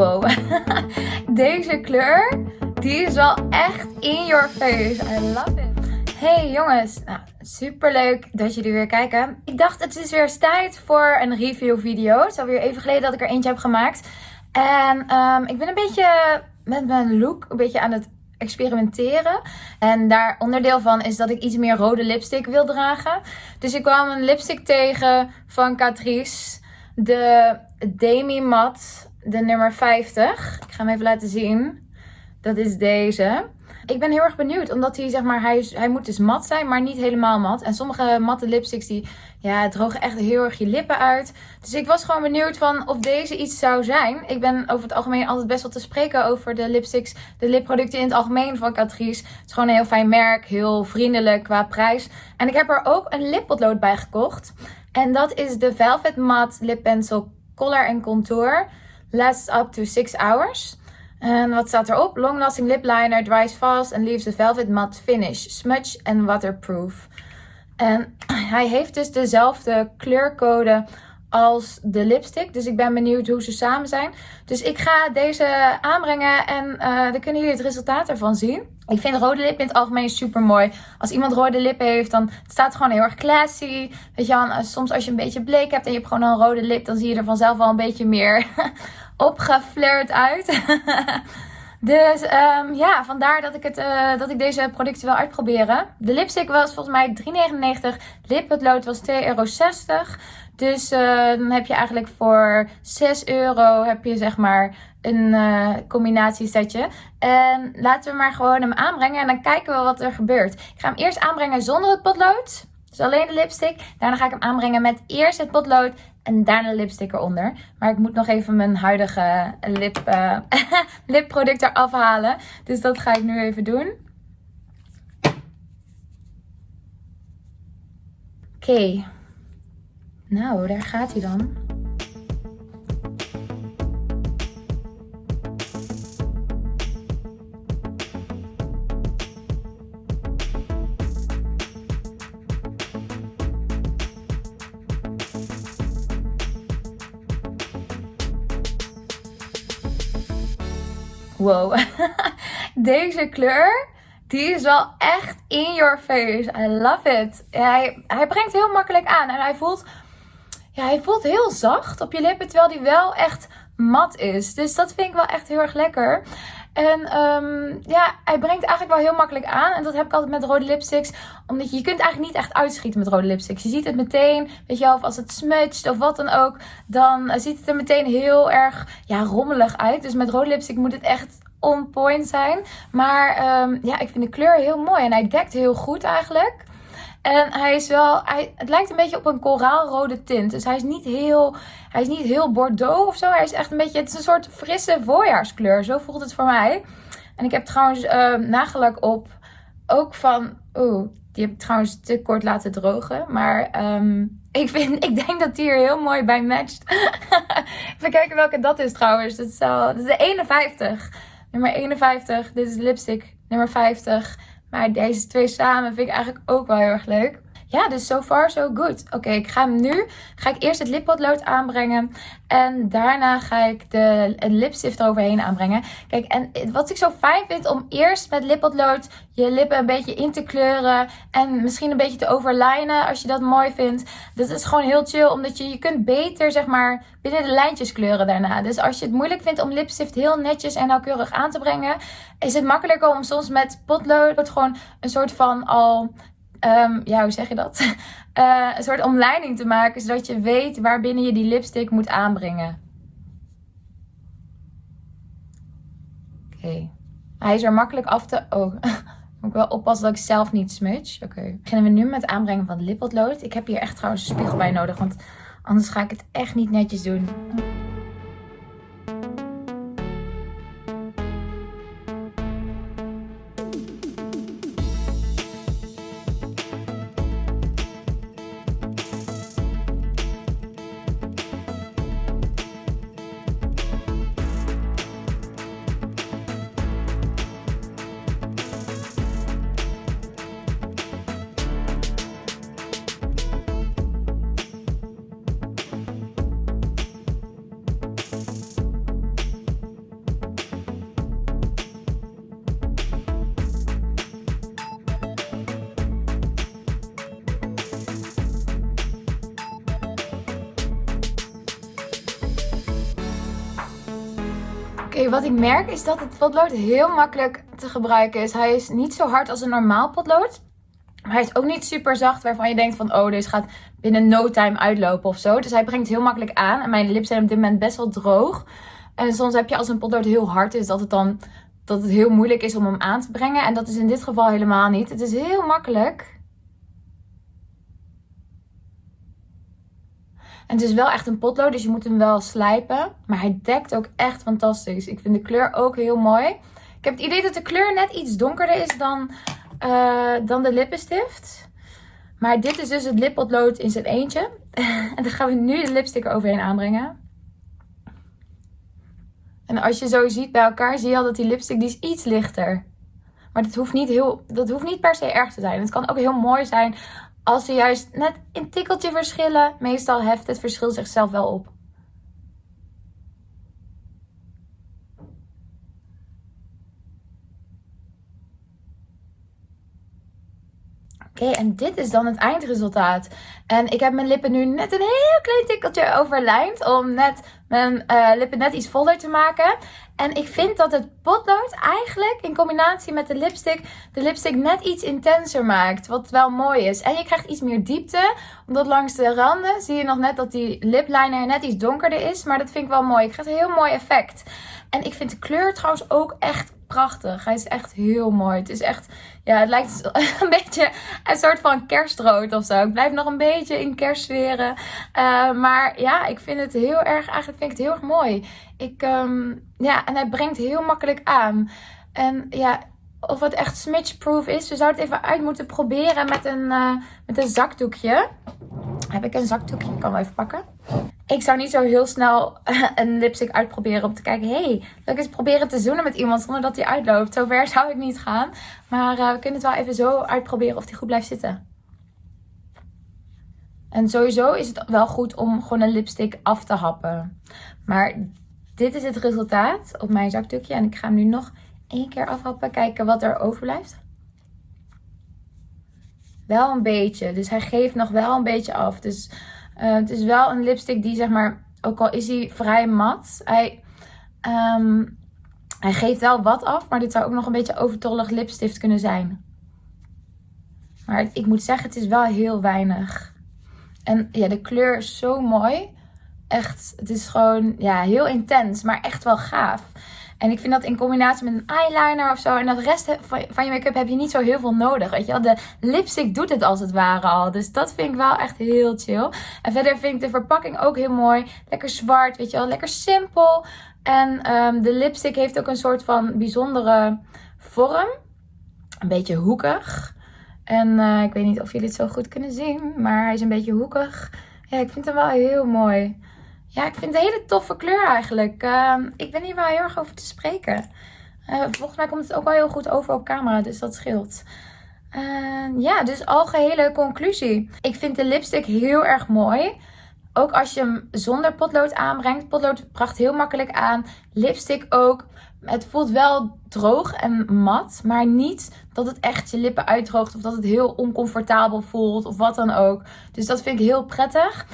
Wow. Deze kleur, die is wel echt in your face. I love it. Hey jongens, nou, super leuk dat jullie weer kijken. Ik dacht het is weer tijd voor een review video. Het is alweer even geleden dat ik er eentje heb gemaakt. En um, ik ben een beetje met mijn look een beetje aan het experimenteren. En daar onderdeel van is dat ik iets meer rode lipstick wil dragen. Dus ik kwam een lipstick tegen van Catrice. De Demi Matte, de nummer 50. Ik ga hem even laten zien. Dat is deze. Ik ben heel erg benieuwd, omdat hij, zeg maar, hij, hij moet dus mat zijn, maar niet helemaal mat. En sommige matte lipsticks, die ja, drogen echt heel erg je lippen uit. Dus ik was gewoon benieuwd van of deze iets zou zijn. Ik ben over het algemeen altijd best wel te spreken over de lipsticks, de lipproducten in het algemeen van Catrice. Het is gewoon een heel fijn merk, heel vriendelijk qua prijs. En ik heb er ook een lippotlood bij gekocht. En dat is de Velvet Matte Lip Pencil Color and Contour. Lasts up to 6 hours. En wat staat erop? Long lasting lip liner, dries fast and leaves a velvet matte finish. Smudge and waterproof. En hij heeft dus dezelfde kleurcode als de lipstick. Dus ik ben benieuwd hoe ze samen zijn. Dus ik ga deze aanbrengen en uh, dan kunnen jullie het resultaat ervan zien. Ik vind rode lippen in het algemeen super mooi. Als iemand rode lippen heeft, dan het staat gewoon heel erg classy. Weet je wel, soms als je een beetje bleek hebt en je hebt gewoon een rode lip, dan zie je er vanzelf wel een beetje meer opgeflirt uit. dus um, ja, vandaar dat ik, het, uh, dat ik deze producten wil uitproberen. De lipstick was volgens mij 3,99. Lippenlood was 2,60 euro. Dus uh, dan heb je eigenlijk voor 6 euro heb je zeg maar een uh, combinatiesetje. En laten we maar gewoon hem aanbrengen en dan kijken we wat er gebeurt. Ik ga hem eerst aanbrengen zonder het potlood. Dus alleen de lipstick. Daarna ga ik hem aanbrengen met eerst het potlood en daarna lipstick eronder. Maar ik moet nog even mijn huidige lip, uh, lipproduct eraf halen. Dus dat ga ik nu even doen. Oké. Nou, daar gaat hij dan. Wow. Deze kleur, die is wel echt in your face. I love it. Hij, hij brengt heel makkelijk aan. En hij voelt, ja, hij voelt heel zacht op je lippen. Terwijl die wel echt mat is. Dus dat vind ik wel echt heel erg lekker. En um, ja, hij brengt eigenlijk wel heel makkelijk aan. En dat heb ik altijd met rode lipsticks. Omdat je, je kunt eigenlijk niet echt uitschieten met rode lipsticks. Je ziet het meteen, weet je wel, of als het smudgt of wat dan ook. Dan ziet het er meteen heel erg ja, rommelig uit. Dus met rode lipstick moet het echt on point zijn. Maar um, ja, ik vind de kleur heel mooi. En hij dekt heel goed eigenlijk. En hij is wel, hij, het lijkt een beetje op een koraalrode tint. Dus hij is niet heel, hij is niet heel bordeaux of zo. Hij is echt een beetje, het is een soort frisse voorjaarskleur. Zo voelt het voor mij. En ik heb trouwens uh, nagelak op. Ook van, oeh, die heb ik trouwens te kort laten drogen. Maar um, ik, vind, ik denk dat die er heel mooi bij matcht. Even kijken welke dat is trouwens. Dat is, wel, dat is de 51. Nummer 51. Dit is lipstick. Nummer 50. Maar deze twee samen vind ik eigenlijk ook wel heel erg leuk. Ja, dus so far so good. Oké, ik ga hem nu. Ga ik eerst het lippotlood aanbrengen. En daarna ga ik de lipstift eroverheen aanbrengen. Kijk, en wat ik zo fijn vind om eerst met lippotlood je lippen een beetje in te kleuren. En misschien een beetje te overlijnen als je dat mooi vindt. Dat is gewoon heel chill. Omdat je, je kunt beter zeg maar binnen de lijntjes kleuren daarna. Dus als je het moeilijk vindt om lipstift heel netjes en nauwkeurig aan te brengen. Is het makkelijker om soms met potlood gewoon een soort van al um, ja, hoe zeg je dat? Uh, een soort omleiding te maken, zodat je weet waar binnen je die lipstick moet aanbrengen. Oké. Hij is er makkelijk af te... Oh, moet ik wel oppassen dat ik zelf niet smudge. Oké. Beginnen we nu met het aanbrengen van het lippotlood. Ik heb hier echt trouwens een spiegel bij nodig, want anders ga ik het echt niet netjes doen. Wat ik merk is dat het potlood heel makkelijk te gebruiken is. Hij is niet zo hard als een normaal potlood. Maar hij is ook niet super zacht waarvan je denkt van oh, deze gaat binnen no time uitlopen of zo. Dus hij brengt heel makkelijk aan. En mijn lippen zijn op dit moment best wel droog. En soms heb je als een potlood heel hard is dat het dan dat het heel moeilijk is om hem aan te brengen. En dat is in dit geval helemaal niet. Het is heel makkelijk. En het is wel echt een potlood, dus je moet hem wel slijpen. Maar hij dekt ook echt fantastisch. Ik vind de kleur ook heel mooi. Ik heb het idee dat de kleur net iets donkerder is dan, uh, dan de lippenstift. Maar dit is dus het lippotlood in zijn eentje. en dan gaan we nu de lipstick overheen aanbrengen. En als je zo ziet bij elkaar, zie je al dat die lipstick die is iets lichter. Maar dat hoeft, niet heel, dat hoeft niet per se erg te zijn. Het kan ook heel mooi zijn als ze juist net een tikkeltje verschillen. Meestal heft het verschil zichzelf wel op. Oké, en dit is dan het eindresultaat. En ik heb mijn lippen nu net een heel klein tikkeltje overlijnd. Om net mijn uh, lippen net iets voller te maken. En ik vind dat het potlood eigenlijk in combinatie met de lipstick de lipstick net iets intenser maakt. Wat wel mooi is. En je krijgt iets meer diepte. Omdat langs de randen zie je nog net dat die lipliner net iets donkerder is. Maar dat vind ik wel mooi. Ik krijg een heel mooi effect. En ik vind de kleur trouwens ook echt prachtig. Hij is echt heel mooi. Het is echt, ja, het lijkt een beetje een soort van kerstrood of zo. Ik blijf nog een beetje in kerstsferen. Uh, maar ja, ik vind het heel erg, eigenlijk vind ik het heel erg mooi. Ik, um, ja, en hij brengt heel makkelijk aan. En ja, of het echt smidge-proof is. We zouden het even uit moeten proberen met een, uh, met een zakdoekje. Heb ik een zakdoekje? Ik kan wel even pakken ik zou niet zo heel snel een lipstick uitproberen om te kijken. hey, wil ik eens proberen te zoenen met iemand zonder dat die uitloopt. Zover zou ik niet gaan. Maar uh, we kunnen het wel even zo uitproberen of die goed blijft zitten. En sowieso is het wel goed om gewoon een lipstick af te happen. Maar dit is het resultaat op mijn zakdoekje. En ik ga hem nu nog één keer afhappen. Kijken wat er overblijft. Wel een beetje. Dus hij geeft nog wel een beetje af. Dus uh, het is wel een lipstick die zeg maar, ook al is hij vrij mat, hij, um, hij geeft wel wat af. Maar dit zou ook nog een beetje overtollig lipstift kunnen zijn. Maar ik moet zeggen, het is wel heel weinig. En ja, de kleur is zo mooi. Echt, het is gewoon ja, heel intens, maar echt wel gaaf. En ik vind dat in combinatie met een eyeliner of zo. En dat rest van je make-up heb je niet zo heel veel nodig. Weet je wel? De lipstick doet het als het ware al. Dus dat vind ik wel echt heel chill. En verder vind ik de verpakking ook heel mooi. Lekker zwart, weet je wel. Lekker simpel. En um, de lipstick heeft ook een soort van bijzondere vorm. Een beetje hoekig. En uh, ik weet niet of jullie het zo goed kunnen zien. Maar hij is een beetje hoekig. Ja, ik vind hem wel heel mooi. Ja, ik vind het een hele toffe kleur eigenlijk. Ehm, ik ben hier wel heel erg over te spreken. Uh, volgens mij komt het ook wel heel goed over op camera, dus dat scheelt. Uh, ja, dus algehele conclusie. Ik vind de lipstick heel erg mooi. Ook als je hem zonder potlood aanbrengt. Potlood bracht heel makkelijk aan. Lipstick ook. Het voelt wel droog en mat, maar niet dat het echt je lippen uitdroogt of dat het heel oncomfortabel voelt of wat dan ook. Dus dat vind ik heel prettig.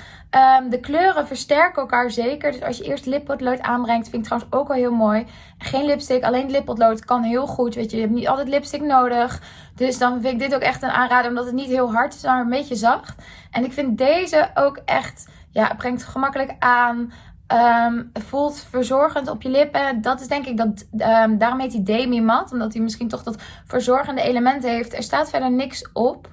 Um, de kleuren versterken elkaar zeker. Dus als je eerst lippotlood aanbrengt, vind ik trouwens ook wel heel mooi. Geen lipstick, alleen lippotlood kan heel goed. Weet je, je hebt niet altijd lipstick nodig. Dus dan vind ik dit ook echt een aanrader, omdat het niet heel hard is, maar een beetje zacht. En ik vind deze ook echt, ja, brengt gemakkelijk aan. Um, voelt verzorgend op je lippen. Dat is denk ik dat. Um, daarom heet hij Demi Matte. Omdat hij misschien toch dat verzorgende element heeft. Er staat verder niks op.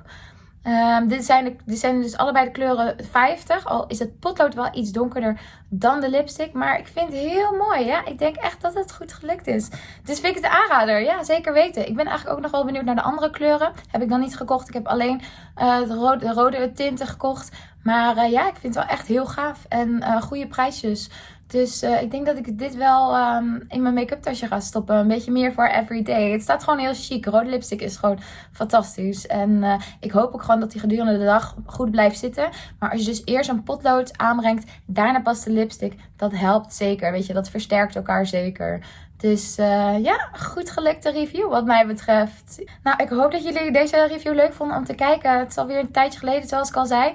Um, dit, zijn de, dit zijn dus allebei de kleuren 50. Al is het potlood wel iets donkerder dan de lipstick. Maar ik vind het heel mooi. Ja? Ik denk echt dat het goed gelukt is. Dus vind ik het aanrader. Ja, zeker weten. Ik ben eigenlijk ook nog wel benieuwd naar de andere kleuren. Heb ik dan niet gekocht. Ik heb alleen uh, de, rode, de, rode, tinten gekocht. Maar uh, ja, ik vind het wel echt heel gaaf. En uh, goede prijsjes. Dus uh, ik denk dat ik dit wel um, in mijn make-up tasje ga stoppen. Een beetje meer voor everyday. Het staat gewoon heel chic. Rode lipstick is gewoon fantastisch. En uh, ik hoop ook gewoon dat die gedurende de dag goed blijft zitten. Maar als je dus eerst een potlood aanbrengt, daarna pas de lipstick. Dat helpt zeker. Weet je, dat versterkt elkaar zeker. Dus uh, ja, goed gelukte review wat mij betreft. Nou, ik hoop dat jullie deze review leuk vonden om te kijken. Het is alweer een tijdje geleden, zoals ik al zei.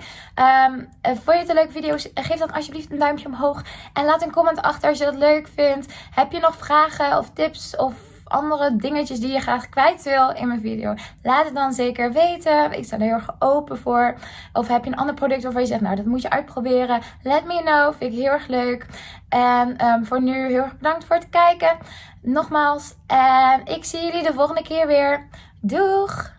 Um, vond je het een leuke video? Geef dan alsjeblieft een duimpje omhoog. En laat een een comment achter als je dat leuk vindt. Heb je nog vragen of tips of andere dingetjes die je graag kwijt wil in mijn video, laat het dan zeker weten. Ik sta er heel erg open voor. Of heb je een ander product waarvan je zegt, nou dat moet je uitproberen. Let me know, vind ik heel erg leuk. En ehm, voor nu heel erg bedankt voor het kijken. Nogmaals, en ik zie jullie de volgende keer weer. Doeg!